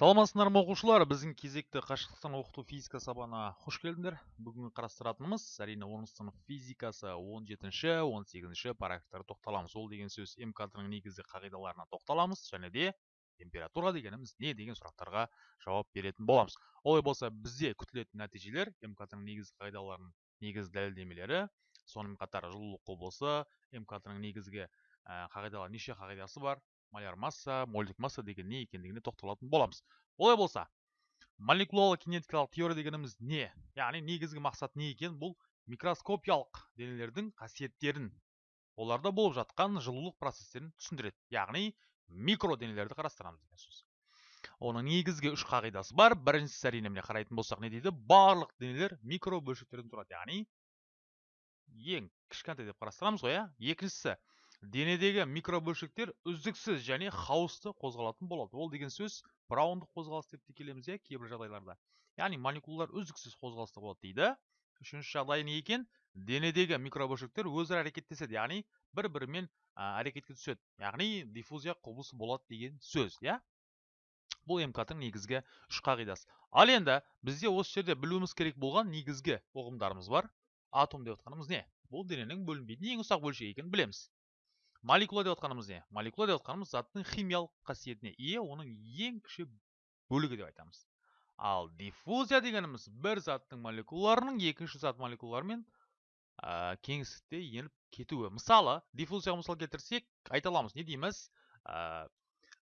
саламатсыздар ма оқушылар? Біздің кезекті қашықтықтан оқыту физика сабағына қош келдіңдер. Бүгін қарастыратынымыз әрине оныншы сынып физикасы 17-ші 18-ші параграфтарға тоқталамыз. Ол деген сөз мкт-ның негізгі қағидаларына тоқталамыз және де температура дегеніміз не деген сұрақтарға жауап беретін боламыз. Олай болса бізде күтілетін нәтижелер мкт-ның негізгі қағидаларының негізгі дәлелдемелері сонымен қатар жылулық құбылысы мкт-ның негізгі ә, қағидалар неше қағидасы бар? Маляр масса мольдік масса деген не екендігіне тоқталатын боламыз. Олай болса молекулалы кинетикалық теория дегеніміз не? Яғни негізгі мақсат не екен? Бұл микроскопиялық денелердің қасиеттерін оларда болып жатқан жылулық процестерін түсіндіреді. Яғни микро денелерді қарастырамыз деген сөз. Оның негізгі үш қағидасы бар. Біріншісі әрине міне қарайтын болсақ не дейді? Барлық денелер микро бөлшектерден тұрады. Яғни ең кішкентай деп қарастырамыз ғой иә екіншісі денедегі микробөлшектер үздіксіз және хаосты қозғалатын болады. Ол деген сөз браундық қозғалыс деп те келеміз иә кейбір жағдайларда. Яғни молекулалар үздіксіз қозғалыста болады дейді. Үшінші жағдай не екен? Денедегі микробөлшектер өзара әрекеттеседі яғни бір бірімен әрекетке түседі. Яғни диффузия құбылысы болады деген сөз иә? Бұл мкт негізгі үш қағидасы. Ал енді бізде осы жерде білуіміз керек болған негізгі ұғымдарымыз бар. Атом деп отқанымыз не? Бұл дененің бөлінбейтін ең ұсақ бөлшегі екенін білеміз. Молекула деп отқанымыз не? Молекула деп отқанымыз заттың химиялық қасиетіне ие оның ең кіші бөлігі деп айтамыз. Ал диффузия дегеніміз бір заттың молекулаларының екінші зат молекулаларымен ә, кеңістікте еніп кетуі. Мысалы диффузияға мысал келтірсек айта аламыз не дейміз? Ә,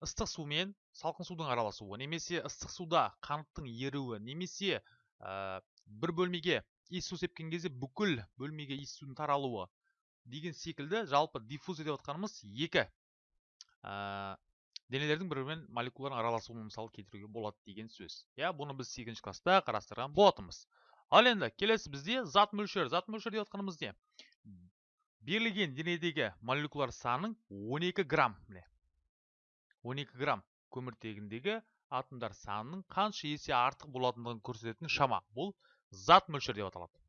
ыстық сумен салқын судың араласуы немесе ыстық суда қанттың еруі немесе ә, бір бөлмеге иіс су сепкен кезде бүкіл бөлмеге иіс судың таралуы. Деген секілді жалпы диффузия деп отқанымыз екі. Ә, денелердің бір бірімен молекулалардың араласуын мысалы келтіруге болады деген сөз. Иә бұны біз сегізінші класста қарастырған болатынбыз. Ал енді келесі бізде зат мөлшері. Зат мөлшері деп отқанымыз не? Берілген денедегі молекулалар санының 12 грамм. Міне 12 грамм. Көміртегіндегі атомдар санының қанша есе артық болатындығын көрсететін шама. Бұл зат мөлшері деп аталады.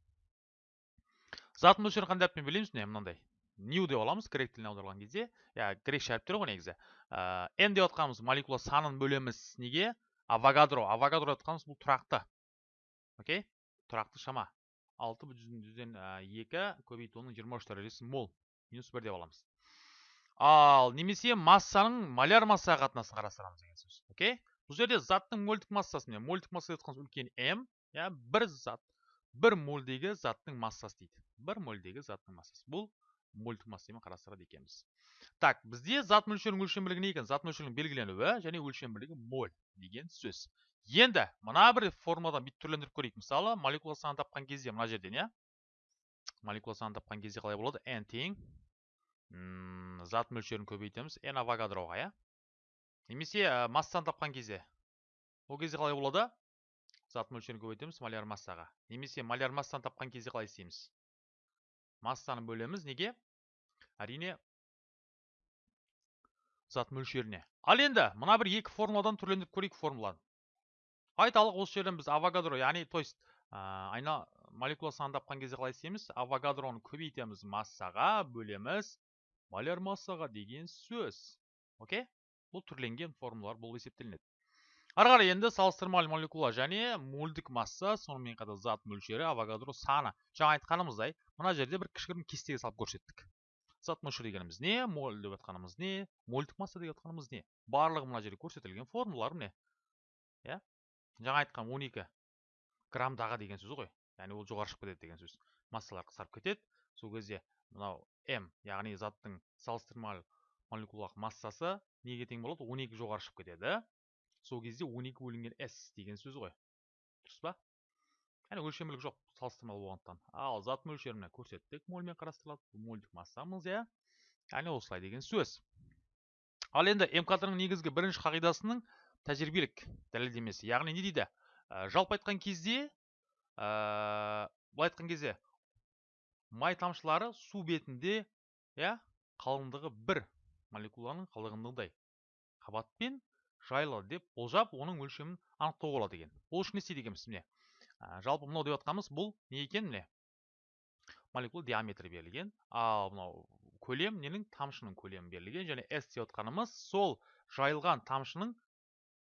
Зат мөлшерін қандай әріппен белгілейміз міне мынандай. New деп аламыз грек тіліне аударған кезде. Иә грекше әріптер ғой негізі. Ә, n деп отқанымыз молекула санын бөлеміз неге? Авогадро. Авогадро деп отқанымыз бұл тұрақты. Окей? Тұрақты шама. Алты жүзден екі көбейту оның жиырма үш дәрежесі мол. Минус бір деп аламыз. Ал немесе массаның маляр массаға қатынасын қарастырамыз деген сөз. Окей? Бұл жерде заттың мольдік массасы міне. Мольдік масса деп отқанымыз үлкен м иә бір зат. Бір мольдегі заттың массасы дейді. Бір мольдегі заттың массасы. Бұл мольдік массамен қарастырады екенбіз. Так бізде зат мөлшерінің өлшем бірлігі не екен? Зат мөлшерінің белгіленуі және өлшем бірлігі моль деген сөз. Енді мына бір формадан бүйтіп түрлендіріп көрейік. Мысалы молекула санын тапқан кезде мына жерден иә? Молекула санын тапқан кезде қалай болады? N тең зат мөлшерін көбейтеміз. N авогадроға иә? Немесе массаны тапқан кезде. Ол кезде қалай болады? Зат мөлшерін көбейтеміз маляр массаға. Немесе маляр массаны тапқан кезде қалай істейміз? Массаны бөлеміз неге? Әрине зат мөлшеріне. Ал енді мына бір екі формуладан түрлендіріп көрейік формуланы. Айталық осы жерден біз авогадро яғни то есть айна молекула санын тапқан кезде қалай істейміз? Авогадроны көбейтеміз массаға бөлеміз маляр массаға деген сөз. Окей? Бұл түрленген формулалар болып есептелінеді. Ары қарай енді салыстырмалы молекула және мольдік масса сонымен қатар зат мөлшері авогадро саны жаңа айтқанымыздай мына жерде бір кішігірім кестеге салып көрсеттік зат мөлшері дегеніміз не моль деп жатқанымыз не мольдік масса деп жатқанымыз не барлығы мына жерде көрсетілген формулалар міне иә жаңа айтқан 12 граммдағы деген сөз ғой яғни ол жоғары шығып кетеді деген сөз массалар қысқарып кетеді сол кезде мынау м яғни заттың салыстырмалы молекулалық массасы неге тең болады 12 жоғары шығып кетеді сол кезде 12 бөлінген s деген сөз ғой. Дұрыс па? Яғни өлшемділік жоқ салыстырмалы болғандықтан. Ал зат мөлшерін көрсеттік мольмен қарастырылады. Бұл мольдік массамыз иә? Яғни осылай деген сөз. Ал енді мкт ның негізгі бірінші қағидасының тәжірибелік дәлелдемесі. Яғни не дейді? Ә, жалпы айтқан кезде ә, былай айтқан кезде май тамшылары су бетінде иә қалыңдығы бір молекуланың қалыңдығындай. Қабатпен жайлы деп болжап оның өлшемін анықтауға болады екен. Ол үшін не істейді екенбіз міне? Ә, жалпы мынау деп жатқанымыз бұл не екен міне? Молекула диаметрі берілген. Ал мынау көлем ненің? Тамшының көлемі берілген. Және s деп жатқанымыз сол жайылған тамшының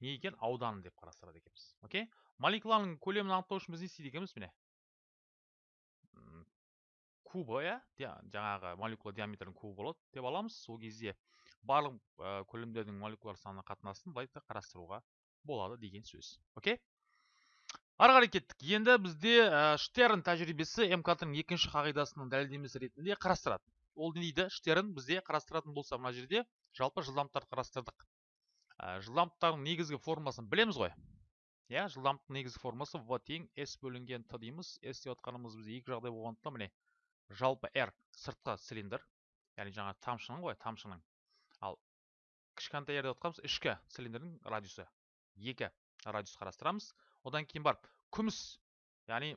не екен? Ауданы деп қарастырады екенбіз. Окей? Молекуланың көлемін анықтау үшін біз не істейді екенбіз міне? Кубы иә? Жаңағы молекула диаметрінің кубы болады деп аламыз. Сол кезде барлық ә, көлемдердің молекулар саны қатынасын былай қарастыруға болады деген сөз. Окей? Ары қарай кеттік. Енді бізде ә, штерн тәжірибесі мкт-ның екінші қағидасының дәлелдемесі ретінде қарастырады. Ол не дейді штерн бізде қарастыратын болса мына жерде жалпы жылдамдықтарды қарастырдық. Ә, жылдамдықтардың негізгі формасын білеміз ғой. Иә жылдамдықтың негізгі формасы в тең s бөлінген т дейміз. s деп отқанымыз бізде екі жағдай болғандықтан міне жалпы r сыртқы цилиндр яғни жаңа тамшының ғой тамшының. Кішкентай r деп отқанымыз ішкі цилиндрдің радиусы. Екі радиус қарастырамыз. Одан кейін барып күміс яғни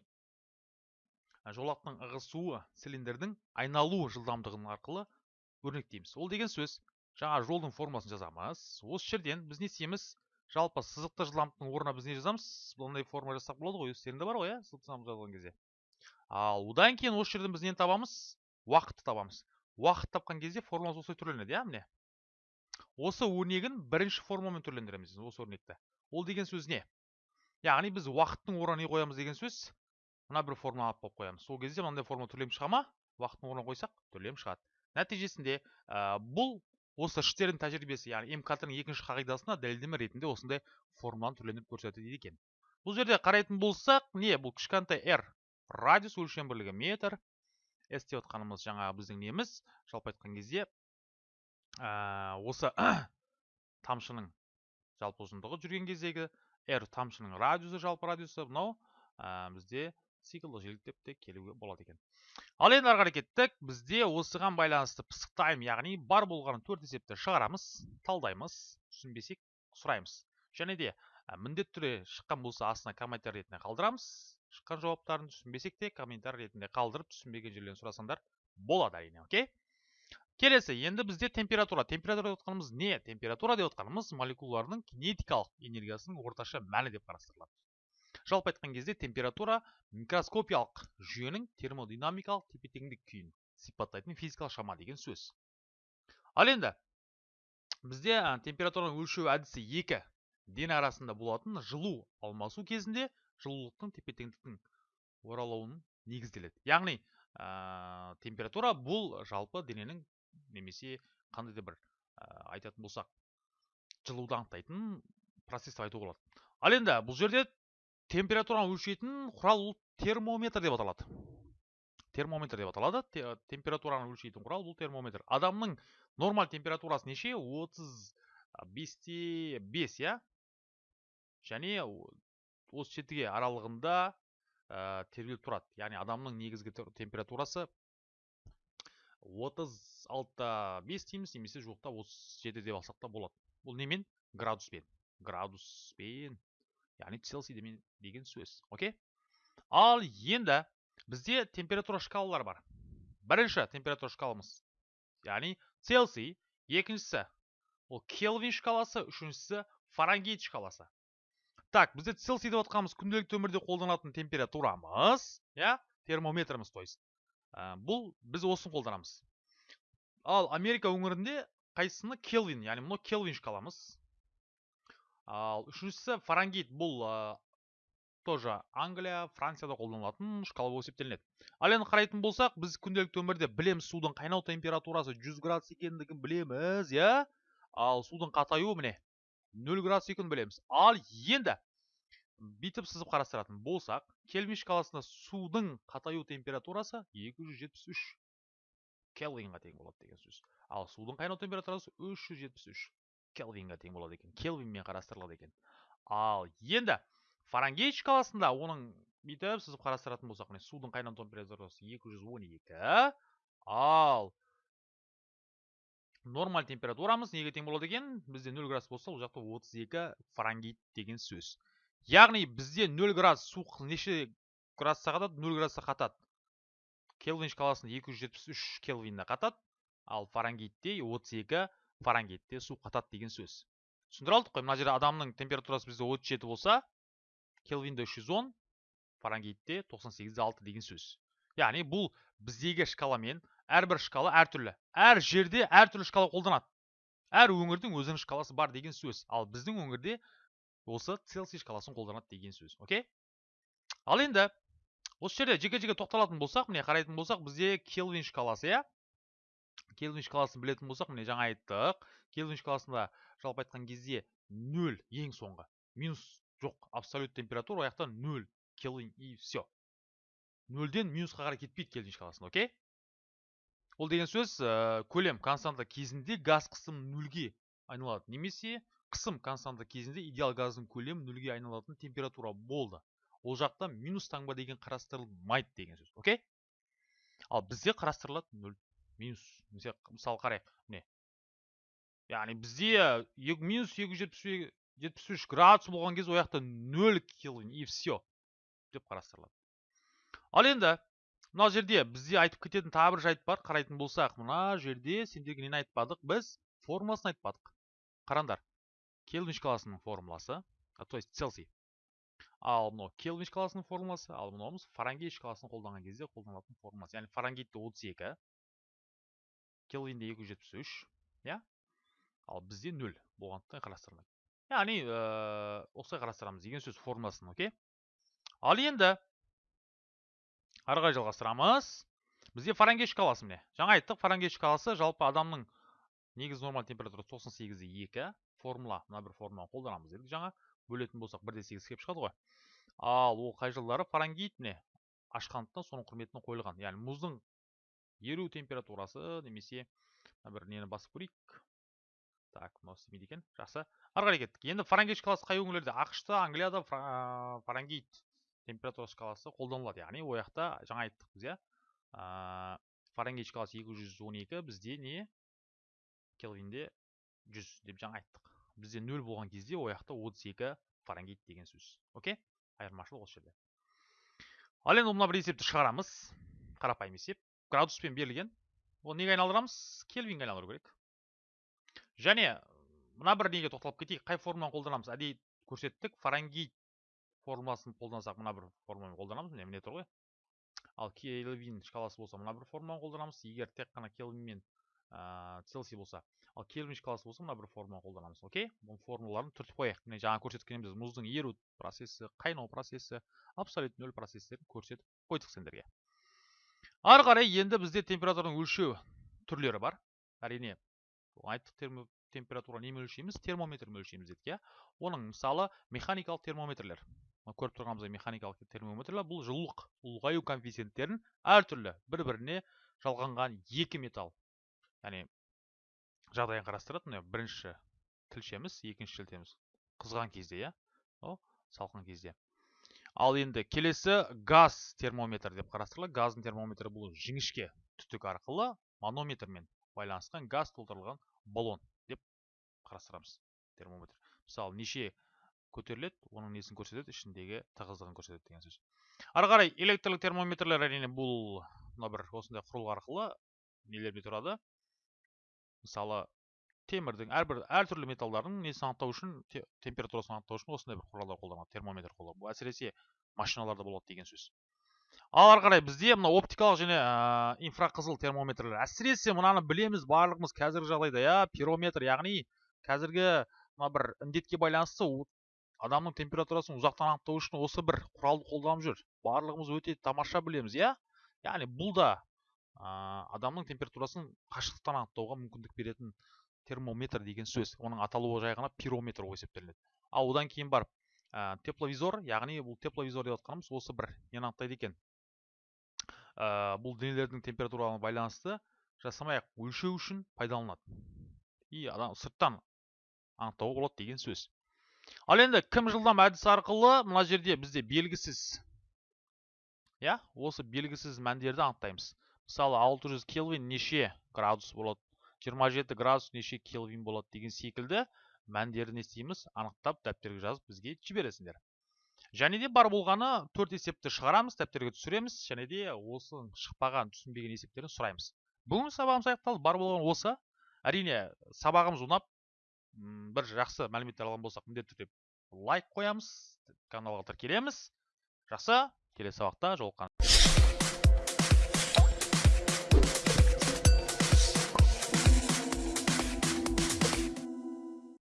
жолақтың ығысуы цилиндрдің айналу жылдамдығының арқылы өрнектейміз ол деген сөз. Жаңа жолдың формасын жазамыз. Осы жерден біз не істейміз? Жалпы сызықты жылдамдықтың орнына біз не жазамыз? Мынандай форма жазсақ болады ғой. Өздеріңде бар ғой иә жазған кезде. Ал одан кейін осы жерден біз нені табамыз? Уақытты табамыз. Уақыт тапқан кезде формуламыз осылай түрленеді иә міне. Осы өрнегін бірінші формамен түрлендіреміз осы өрнекті. Ол деген сөз не? Яғни біз уақыттың орнына не қоямыз деген сөз мына бір формула алып қойып қоямыз. Сол кезде мынандай формула түрленіп шыға ма? Уақыттың орнына қойсақ түрленіп шығады. Нәтижесінде ә, бұл осы штерн тәжірибесі яғни мкт-ның екінші қағидасына дәлелдеме ретінде осындай формуланы түрлендіріп көрсетеді екен. Бұл жерде қарайтын болсақ не бұл кішкентай r радиус өлшем бірлігі метр. S деп отқанымыз жаңағы біздің неміз. Жалпы айтқан кезде ә, осы тамшының жалпы ұзындығы жүрген кездегі r тамшының радиусы жалпы радиусы мынау ә, бізде циклдық жиілік деп те келуге болады екен. Ал енді ары қарай кеттік. Бізде осыған байланысты пысықтаймын яғни бар болған төрт есепті шығарамыз талдаймыз түсінбесек сұраймыз. Және де ә, міндетті түрде шыққан болса астына комментарий ретінде қалдырамыз. Шыққан жауаптарын түсінбесек те комментарий ретінде қалдырып түсінбеген жерлерін сұрасаңдар болады әрине окей? Келесі енді бізде температура. Температура деп отқанымыз не? Температура деп отқанымыз молекулалардың кинетикалық энергиясының орташа мәні деп қарастырылады. Жалпы айтқан кезде температура микроскопиялық жүйенің термодинамикалық тепе теңдік күйін сипаттайтын физикалық шама деген сөз. Ал енді бізде температураны өлшеу әдісі екі дене арасында болатын жылу алмасу кезінде жылулықтың тепе теңдіктің оралуының негізделеді. Яғни температура бұл жалпы дененің немесе қандай да бір ә, айтатын болсақ жылуды анықтайтын процесс деп айтуға болады. Ал енді бұл жерде температураны өлшейтін құрал ол термометр деп аталады. Термометр деп аталады. Те, температураны өлшейтін құрал бұл термометр. Адамның нормаль температурасы неше? 35-те 5 иә? Және осы жетіге аралығында ә, тербеліп тұрады. Яғни адамның негізгі температурасы 36-та 5 дейміз немесе жуықта 37 деп алсақ та болады бұл немен? Градуспен. Градуспен. Яғни цельсий деген сөз. Окей? Ал енді бізде температура шкалалары бар. Бірінші температура шкаламыз яғни цельсий екіншісі ол келвин шкаласы үшіншісі фаренгейт шкаласы. Так бізде цельсий деп отқанымыз күнделікті өмірде қолданатын температурамыз иә термометріміз то есть бұл біз осыны қолданамыз. Ал америка өңірінде қайсысыны келвин яғни мынау келвин шкаламыз ал үшіншісі фаренгейт бұл ә, тоже англия францияда қолданылатын шкала болып есептелінеді. Ал енді қарайтын болсақ біз күнделікті өмірде білеміз судың қайнау температурасы 100 градус екендігін білеміз иә? Ал судың қатаюы міне 0 градус екенін білеміз. Ал енді бүйтіп сызып қарастыратын болсақ кельвин шкаласында судың қатаю температурасы 273 келвинға тең болады деген сөз. Ал судың қайнау температурасы 373 келвинға тең болады екен. Келвинмен қарастырылады екен. Ал енді фаренгейт шкаласында оның бүйтіп сызып қарастыратын болсақ міне судың қайнау температурасы 212 ал нормаль температурамыз неге тең болады екен? Бізде 0 градус болса ол жақта 32 фаренгейт деген сөз. Яғни бізде 0 градус су неше градусқа қатады? 0 градусқа қатады. Келвин шкаласында 273 келвинде қатады. Ал фаренгейтте 32 фаренгейтте су қатады деген сөз. Түсіндіре алдық қой мына жерде адамның температурасы бізде 37 болса келвинде 310 фаренгейтте 98 деген сөз. Яғни бұл біздегі шкаламен әрбір шкала әртүрлі әр жерде әртүрлі шкала қолданады. Әр өңірдің өзінің шкаласы бар деген сөз. Ал біздің өңірде осы целсий шкаласын қолданады деген сөз. Окей? Ал енді осы жерде жеке жеке тоқталатын болсақ міне қарайтын болсақ бізде келвин шкаласы иә? Келвин шкаласын білетін болсақ міне жаңа айттық. Келвин шкаласында жалпы айтқан кезде нөл ең соңғы. Минус жоқ абсолют температура жақта нөл. Келвин и все нөлден минусқа қарай кетпейді келвин шкаласында окей? Ол деген сөз ә, көлем константа кезінде газ қысым нөлге айналады немесе қысым константа кезінде идеал газдың көлемі нөлге айналатын температура болды. Ол жақта минус таңба деген қарастырылмайды деген сөз окей? Ал бізде қарастырылады нөл минус. Мысалы қарайық міне. Яғни бізде минус екі жүз жетпіс үш градус болған кезде ол жақта нөл келвин и все деп қарастырылады. Ал енді мына жерде бізде айтып кететін тағы бір жайт бар. Қарайтын болсақ мына жерде сендерге нені айтпадық? Біз формуласын айтпадық. Қараңдар келвин шкаласының формуласы то есть целсий ал мынау келвин шкаласының формуласы ал мынауымыз фаренгейт шкаласын қолданған кезде қолданылатын формуласы яғни фаренгейтте отыз екі келвинде екі жүз жетпіс үш иә? Ал бізде нөл болғандықтан қарастырылмайды яғни ә, осылай қарастырамыз деген сөз формуласын окей? Ал енді ары қарай жалғастырамыз. Бізде фаренгейт шкаласы міне. Жаңа айттық фаренгейт шкаласы жалпы адамның негізгі нормалды температурасы тоқсан сегізде екі. Формула мына бір формуланы қолданамыз дедік жаңа. Бөлетін болсақ бір де сегіз келіп шығады ғой. Ал ол қай жылдары? Фаренгейт міне. Ашқандықтан соның құрметіне қойылған. Яғни мұздың еру температурасы немесе бір нені басып көрейік. Так мынау істемейді екен. Жақсы. Ары қарай кеттік. Енді фаренгейт шкаласы қай өңірлерде? Ақш та англияда фаренгейт температура шкаласы қолданылады. Яғни ол жақта жаңа айттық біз иә. Фаренгейт шкаласы екі жүз он екі бізде не? Келвинде жүз деп жаңа айттық. Бізде нөл болған кезде ол жақта отыз екі фаренгейт деген сөз. Окей? Айырмашылық осы жерде. Ал енді мына бір есепті шығарамыз. Қарапайым есеп. Градуспен берілген. Оны неге айналдырамыз? Кельвинге айналдыру керек. Және мына бір неге тоқталып кетейік. Қай формуланы қолданамыз? Әдейі көрсеттік. Фаренгейт формуласын қолдансақ мына бір формуламен қолданамыз. Міне міне тұр ғой. Ал кельвин шкаласы болса мына бір формуланы қолданамыз. Егер тек қана кельвин мен целсий болса ал кельвин шкаласы болса мына бір формуланы қолданамыз окей бұл формулаларын түртіп қояйық міне жаңа көрсеткеніміз мұздың еру процесі қайнау процесі абсолют нөл процестерін көрсетіп қойдық сендерге ары қарай енді бізде температураның өлшеу түрлері бар әрине айттық термо, температура немен өлшейміз термометрмен өлшейміз дедік иә оның мысалы механикалық термометрлер көріп тұрғанымыздай механикалық термометрлер бұл жылулық ұлғаю коэффициенттерін әртүрлі бір біріне жалғанған екі металл яғни жағдайын қарастырады міне бірінші тілшеміз екінші шілтеміз қызған кезде иә о салқын кезде. Ал енді келесі газ термометр деп қарастырылады. Газдың термометрі бұл жіңішке түтік арқылы манометрмен байланысқан газ толтырылған баллон деп қарастырамыз термометр. Мысалы неше көтеріледі оның несін көрсетеді ішіндегі тығыздығын көрсетеді деген сөз. Ары қарай электрлік термометрлер әрине бұл мына бір осындай құрылғы арқылы нелерде тұрады? Мысалы темірдің әрбір әртүрлі металдардың несін анықтау үшін температурасын анықтау үшін осындай бір құралдар қолданады термометр қолданады бұл әсіресе машиналарда болады деген сөз. Ал ары қарай бізде мына оптикалық және ә, инфрақызыл термометрлер. Әсіресе мынаны білеміз барлығымыз қазіргі жағдайда иә пирометр яғни қазіргі мына бір індетке байланысты адамның температурасын ұзақтан анықтау үшін осы бір құралды қолданып жүр. Барлығымыз өте тамаша білеміз иә. Яғни бұл да адамның температурасын қашықтықтан анықтауға мүмкіндік беретін термометр деген сөз оның аталуы жай ғана пирометр болып есептелінеді. Ал одан кейін барып ә, тепловизор яғни бұл тепловизор деп жатқанымыз осы бір нені анықтайды екен. Ә, бұл денелердің температураларына байланысты жасамай ақ өлшеу үшін пайдаланады и адам сырттан анықтауға болады деген сөз. Ал енді кім жылдам әдісі арқылы мына жерде бізде белгісіз иә осы белгісіз мәндерді анықтаймыз. Мысалы 600 келвин неше градус болады? 27 градус неше келвин болады деген секілді мәндерді не анықтап дәптерге жазып бізге жібересіңдер. Және де бар болғаны төрт есепті шығарамыз дәптерге түсіреміз және де осы шықпаған түсінбеген есептерін сұраймыз. Бүгінгі сабағымыз аяқталды. Бар болғаны осы. Әрине сабағымыз ұнап бір жақсы мәліметтер алған болсақ міндетті түрде лайк қоямыз каналға тіркелеміз. Жақсы келесі сабақта жолыққан.